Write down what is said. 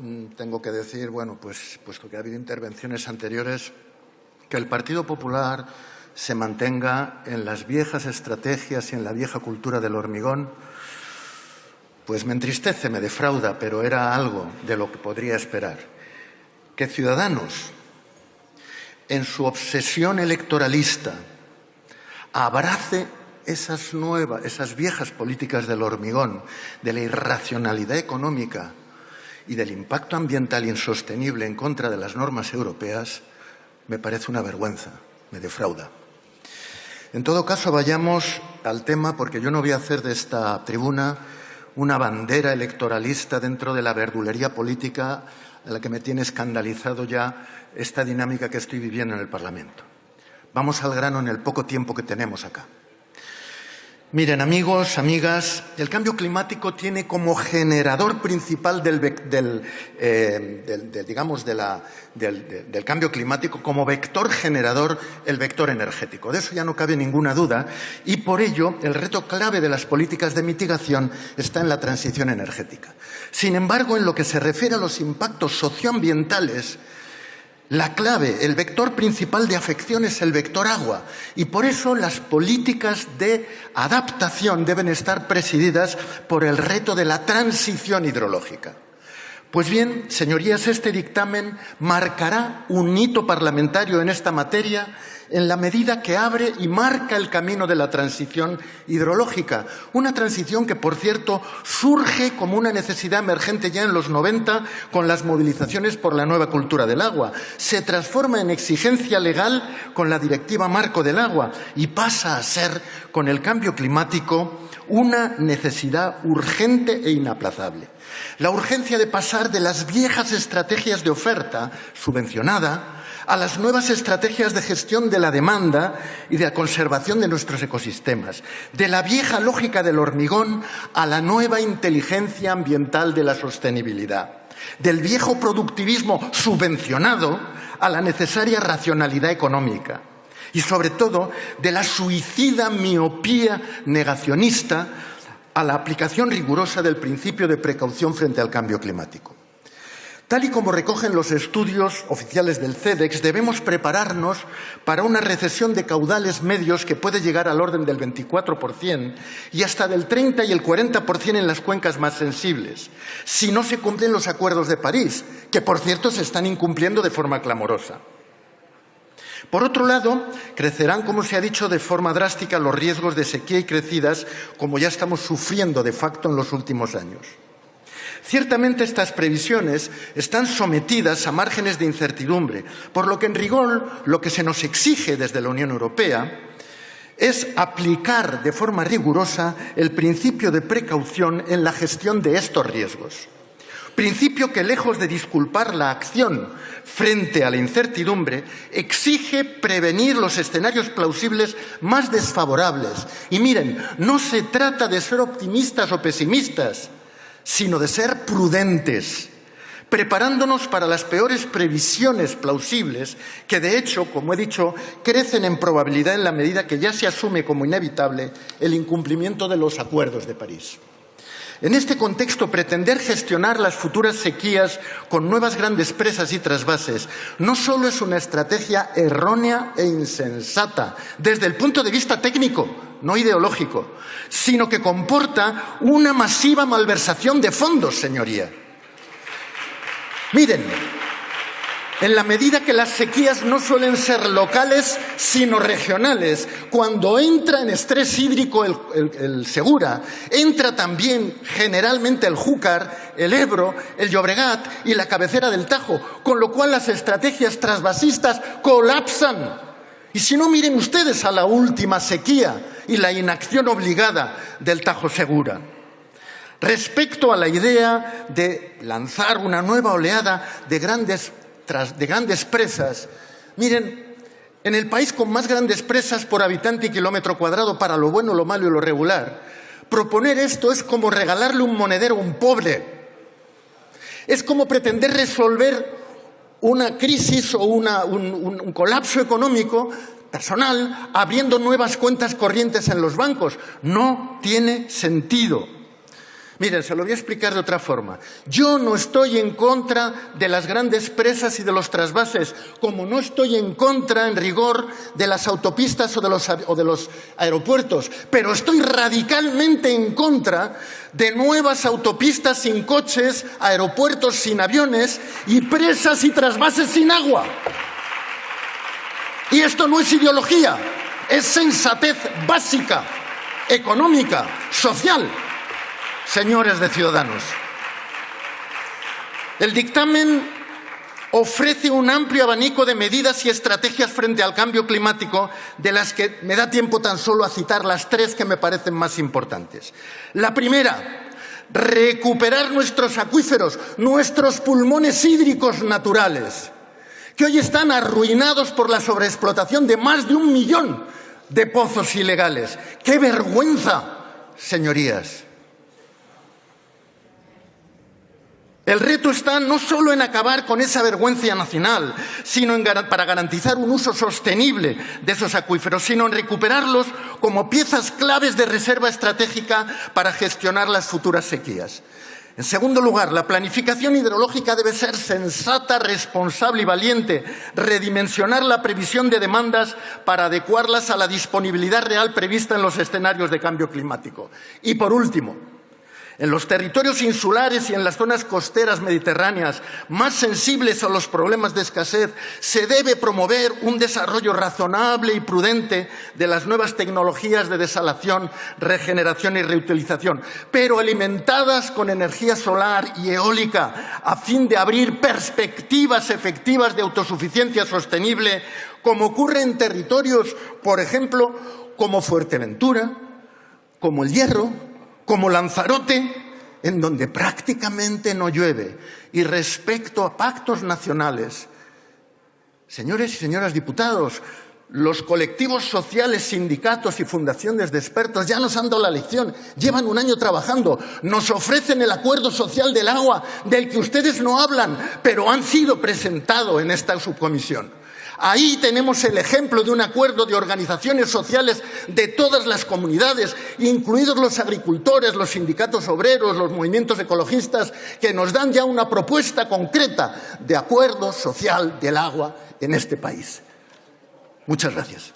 Mm, tengo que decir, bueno, pues puesto que ha habido intervenciones anteriores, que el Partido Popular se mantenga en las viejas estrategias y en la vieja cultura del hormigón, pues me entristece, me defrauda, pero era algo de lo que podría esperar. Que Ciudadanos, en su obsesión electoralista, abrace esas nuevas, esas viejas políticas del hormigón, de la irracionalidad económica, y del impacto ambiental insostenible en contra de las normas europeas, me parece una vergüenza, me defrauda. En todo caso, vayamos al tema, porque yo no voy a hacer de esta tribuna una bandera electoralista dentro de la verdulería política a la que me tiene escandalizado ya esta dinámica que estoy viviendo en el Parlamento. Vamos al grano en el poco tiempo que tenemos acá. Miren, amigos, amigas, el cambio climático tiene como generador principal del, eh, digamos, del, del, cambio climático, como vector generador, el vector energético. De eso ya no cabe ninguna duda y por ello el reto clave de las políticas de mitigación está en la transición energética. Sin embargo, en lo que se refiere a los impactos socioambientales, la clave, el vector principal de afección es el vector agua y por eso las políticas de adaptación deben estar presididas por el reto de la transición hidrológica. Pues bien, señorías, este dictamen marcará un hito parlamentario en esta materia en la medida que abre y marca el camino de la transición hidrológica. Una transición que, por cierto, surge como una necesidad emergente ya en los 90 con las movilizaciones por la nueva cultura del agua. Se transforma en exigencia legal con la Directiva Marco del Agua y pasa a ser, con el cambio climático, una necesidad urgente e inaplazable. La urgencia de pasar de las viejas estrategias de oferta subvencionada a las nuevas estrategias de gestión de la demanda y de la conservación de nuestros ecosistemas, de la vieja lógica del hormigón a la nueva inteligencia ambiental de la sostenibilidad, del viejo productivismo subvencionado a la necesaria racionalidad económica y, sobre todo, de la suicida miopía negacionista a la aplicación rigurosa del principio de precaución frente al cambio climático. Tal y como recogen los estudios oficiales del CEDEX, debemos prepararnos para una recesión de caudales medios que puede llegar al orden del 24% y hasta del 30 y el 40% en las cuencas más sensibles, si no se cumplen los acuerdos de París, que por cierto se están incumpliendo de forma clamorosa. Por otro lado, crecerán, como se ha dicho, de forma drástica los riesgos de sequía y crecidas, como ya estamos sufriendo de facto en los últimos años. Ciertamente estas previsiones están sometidas a márgenes de incertidumbre, por lo que en rigor lo que se nos exige desde la Unión Europea es aplicar de forma rigurosa el principio de precaución en la gestión de estos riesgos. Principio que, lejos de disculpar la acción frente a la incertidumbre, exige prevenir los escenarios plausibles más desfavorables. Y miren, no se trata de ser optimistas o pesimistas, sino de ser prudentes, preparándonos para las peores previsiones plausibles, que de hecho, como he dicho, crecen en probabilidad en la medida que ya se asume como inevitable el incumplimiento de los acuerdos de París. En este contexto, pretender gestionar las futuras sequías con nuevas grandes presas y trasvases no solo es una estrategia errónea e insensata desde el punto de vista técnico, no ideológico, sino que comporta una masiva malversación de fondos, señoría. Miren, en la medida que las sequías no suelen ser locales, sino regionales. Cuando entra en estrés hídrico el, Segura, entra también generalmente el Júcar, el Ebro, el Llobregat y la cabecera del Tajo, con lo cual las estrategias trasvasistas colapsan. Y si no, miren ustedes a la última sequía y la inacción obligada del Tajo Segura. Respecto a la idea de lanzar una nueva oleada de grandes de grandes presas. Miren, en el país con más grandes presas por habitante y kilómetro cuadrado para lo bueno, lo malo y lo regular, proponer esto es como regalarle un monedero a un pobre. Es como pretender resolver una crisis o un colapso económico personal abriendo nuevas cuentas corrientes en los bancos. No tiene sentido. Miren, se lo voy a explicar de otra forma. Yo no estoy en contra de las grandes presas y de los trasvases, como no estoy en contra, en rigor, de las autopistas o de los, o de los aeropuertos, pero estoy radicalmente en contra de nuevas autopistas sin coches, aeropuertos sin aviones y presas y trasvases sin agua. Y esto no es ideología, es sensatez básica, económica, social señores de Ciudadanos. El dictamen ofrece un amplio abanico de medidas y estrategias frente al cambio climático, de las que me da tiempo tan solo a citar las tres que me parecen más importantes. La primera, recuperar nuestros acuíferos, nuestros pulmones hídricos naturales, que hoy están arruinados por la sobreexplotación de más de un millón de pozos ilegales. ¡Qué vergüenza, señorías! El reto está no solo en acabar con esa vergüenza nacional, sino para garantizar un uso sostenible de esos acuíferos, sino en recuperarlos como piezas claves de reserva estratégica para gestionar las futuras sequías. En segundo lugar, la planificación hidrológica debe ser sensata, responsable y valiente, redimensionar la previsión de demandas para adecuarlas a la disponibilidad real prevista en los escenarios de cambio climático. Y por último, en los territorios insulares y en las zonas costeras mediterráneas más sensibles a los problemas de escasez, se debe promover un desarrollo razonable y prudente de las nuevas tecnologías de desalación, regeneración y reutilización, pero alimentadas con energía solar y eólica, a fin de abrir perspectivas efectivas de autosuficiencia sostenible, como ocurre en territorios, por ejemplo, como Fuerteventura, como el Hierro, como Lanzarote, en donde prácticamente no llueve. Y respecto a pactos nacionales, señores y señoras diputados, los colectivos sociales, sindicatos y fundaciones de expertos ya nos han dado la lección, llevan un año trabajando, nos ofrecen el acuerdo social del agua del que ustedes no hablan, pero han sido presentado en esta subcomisión. Ahí tenemos el ejemplo de un acuerdo de organizaciones sociales de todas las comunidades, incluidos los agricultores, los sindicatos obreros, los movimientos ecologistas, que nos dan ya una propuesta concreta de acuerdo social del agua en este país. Muchas gracias.